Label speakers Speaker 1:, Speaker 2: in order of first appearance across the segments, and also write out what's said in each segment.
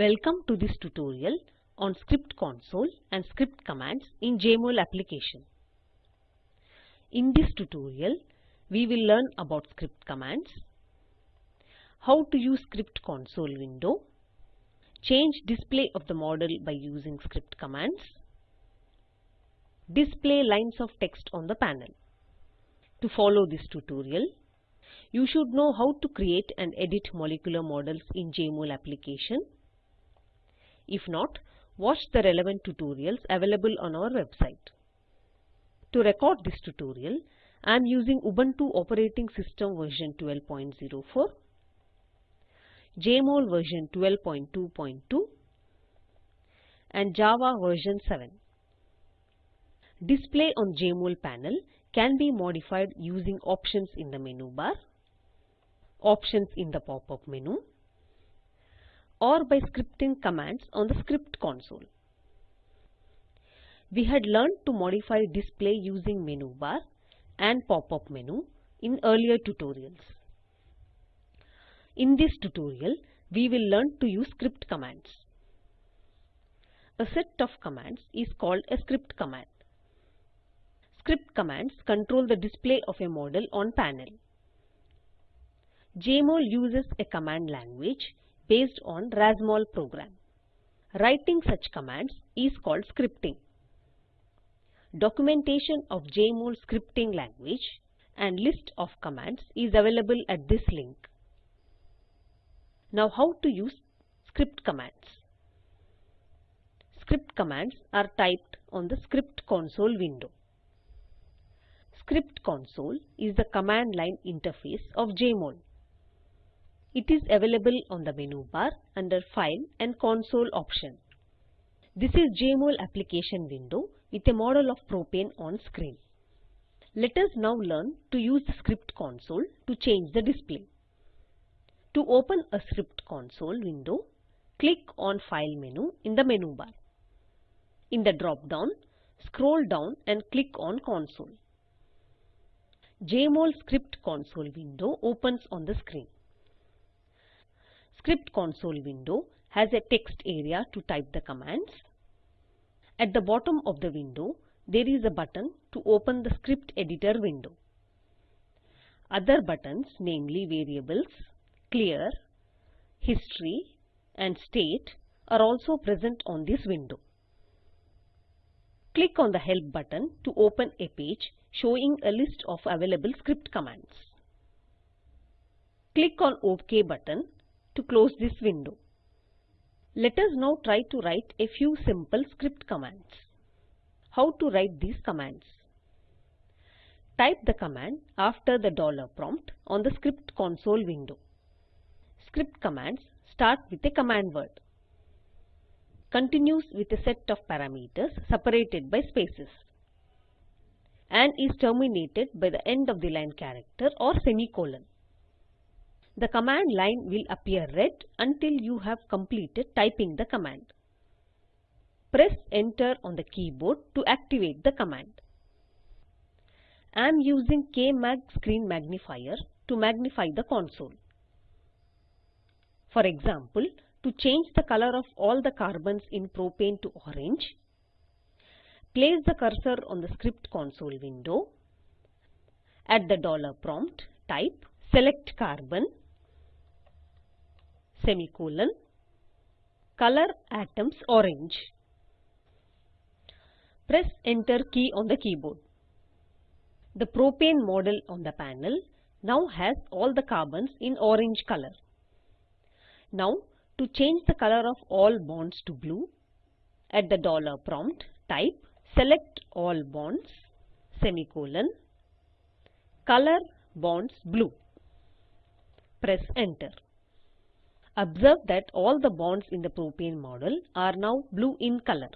Speaker 1: Welcome to this tutorial on Script Console and Script Commands in JMOL application. In this tutorial, we will learn about script commands, how to use Script Console window, change display of the model by using script commands, display lines of text on the panel. To follow this tutorial, you should know how to create and edit molecular models in JMOL application if not, watch the relevant tutorials available on our website. To record this tutorial, I am using Ubuntu operating system version 12.04, JMOL version 12.2.2 and Java version 7. Display on JMOL panel can be modified using options in the menu bar, options in the pop-up menu, or by scripting commands on the script console. We had learned to modify display using menu bar and pop-up menu in earlier tutorials. In this tutorial, we will learn to use script commands. A set of commands is called a script command. Script commands control the display of a model on panel. JMOL uses a command language based on RASMOL program. Writing such commands is called scripting. Documentation of JMOL scripting language and list of commands is available at this link. Now how to use script commands. Script commands are typed on the script console window. Script console is the command line interface of JMOL. It is available on the menu bar under File and Console option. This is JMOL application window with a model of propane on screen. Let us now learn to use script console to change the display. To open a script console window, click on File menu in the menu bar. In the drop-down, scroll down and click on Console. JMOL script console window opens on the screen. Script console window has a text area to type the commands. At the bottom of the window, there is a button to open the script editor window. Other buttons, namely variables, clear, history and state are also present on this window. Click on the help button to open a page showing a list of available script commands. Click on OK button to close this window. Let us now try to write a few simple script commands. How to write these commands? Type the command after the dollar prompt on the script console window. Script commands start with a command word. Continues with a set of parameters separated by spaces and is terminated by the end of the line character or semicolon. The command line will appear red until you have completed typing the command. Press enter on the keyboard to activate the command. I am using KMag screen magnifier to magnify the console. For example, to change the color of all the carbons in propane to orange, place the cursor on the script console window. At the dollar prompt, type select carbon semicolon color atoms orange. Press enter key on the keyboard. The propane model on the panel now has all the carbons in orange color. Now to change the color of all bonds to blue, at the dollar prompt type select all bonds semicolon color bonds blue. Press enter. Observe that all the bonds in the propane model are now blue in color.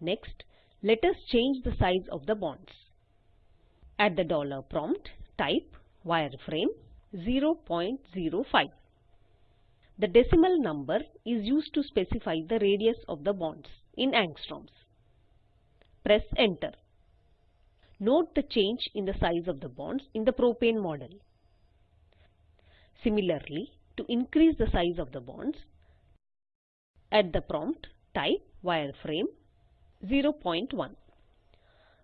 Speaker 1: Next, let us change the size of the bonds. At the dollar prompt, type wireframe 0.05. The decimal number is used to specify the radius of the bonds in angstroms. Press enter. Note the change in the size of the bonds in the propane model. Similarly, to increase the size of the bonds. At the prompt, type wireframe 0.1.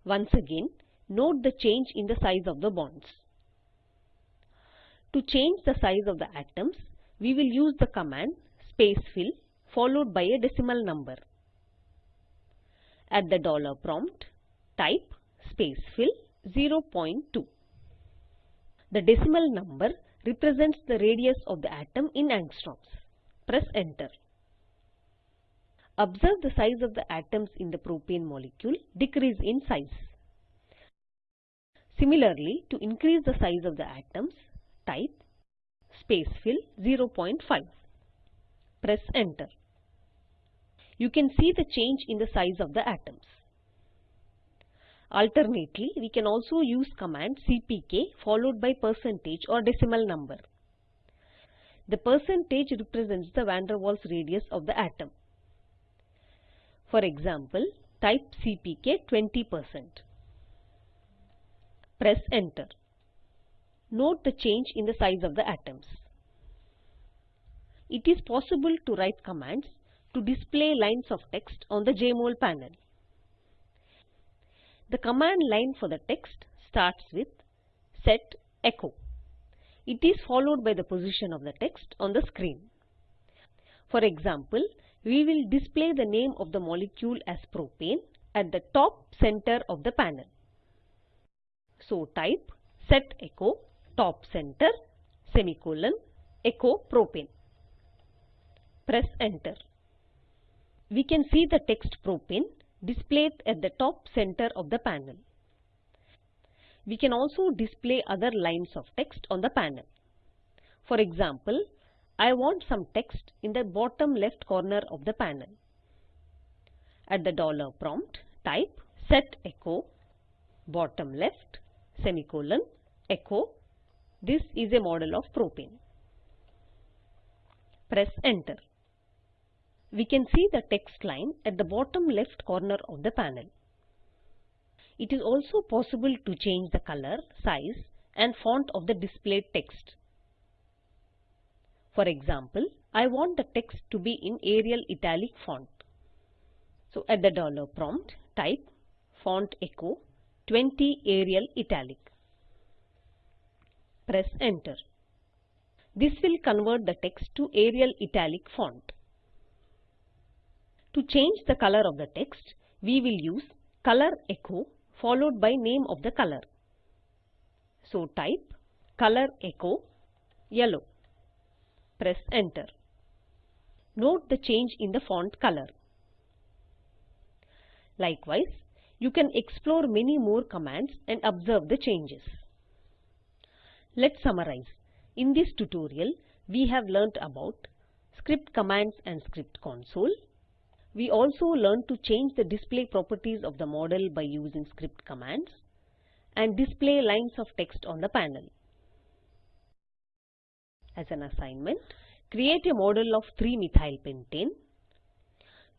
Speaker 1: Once again, note the change in the size of the bonds. To change the size of the atoms, we will use the command spacefill followed by a decimal number. At the dollar prompt, type spacefill 0.2. The decimal number represents the radius of the atom in angstroms. Press enter. Observe the size of the atoms in the propane molecule decrease in size. Similarly, to increase the size of the atoms, type space fill 0.5. Press enter. You can see the change in the size of the atoms. Alternately, we can also use command cpk followed by percentage or decimal number. The percentage represents the van der Waals radius of the atom. For example, type cpk 20%. Press enter. Note the change in the size of the atoms. It is possible to write commands to display lines of text on the JMOL panel. The command line for the text starts with set echo. It is followed by the position of the text on the screen. For example, we will display the name of the molecule as propane at the top center of the panel. So type set echo top center semicolon echo propane. Press enter. We can see the text propane displayed at the top center of the panel. We can also display other lines of text on the panel. For example, I want some text in the bottom left corner of the panel. At the dollar prompt, type set echo bottom left semicolon echo. This is a model of propane. Press enter we can see the text line at the bottom left corner of the panel. It is also possible to change the color, size and font of the displayed text. For example, I want the text to be in Arial italic font. So at the dollar prompt, type font echo 20 Arial italic. Press enter. This will convert the text to Arial italic font. To change the color of the text, we will use color echo followed by name of the color. So type color echo yellow. Press enter. Note the change in the font color. Likewise, you can explore many more commands and observe the changes. Let's summarize. In this tutorial, we have learnt about script commands and script console, we also learned to change the display properties of the model by using script commands and display lines of text on the panel. As an assignment, create a model of 3-methylpentane.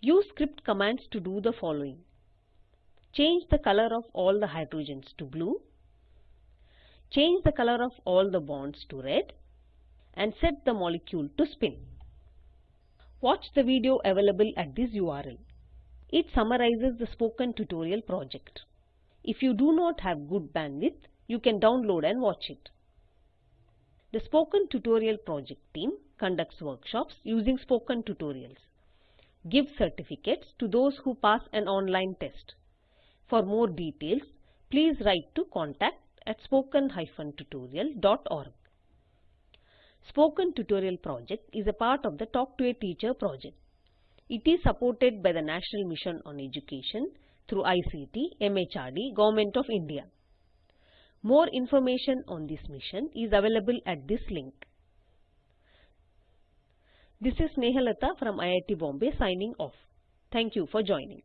Speaker 1: Use script commands to do the following. Change the color of all the hydrogens to blue. Change the color of all the bonds to red and set the molecule to spin. Watch the video available at this URL. It summarizes the spoken tutorial project. If you do not have good bandwidth, you can download and watch it. The Spoken Tutorial Project team conducts workshops using spoken tutorials. Give certificates to those who pass an online test. For more details, please write to contact at spoken-tutorial.org. Spoken Tutorial project is a part of the Talk to a Teacher project. It is supported by the National Mission on Education through ICT, MHRD, Government of India. More information on this mission is available at this link. This is Nehalata from IIT Bombay signing off. Thank you for joining.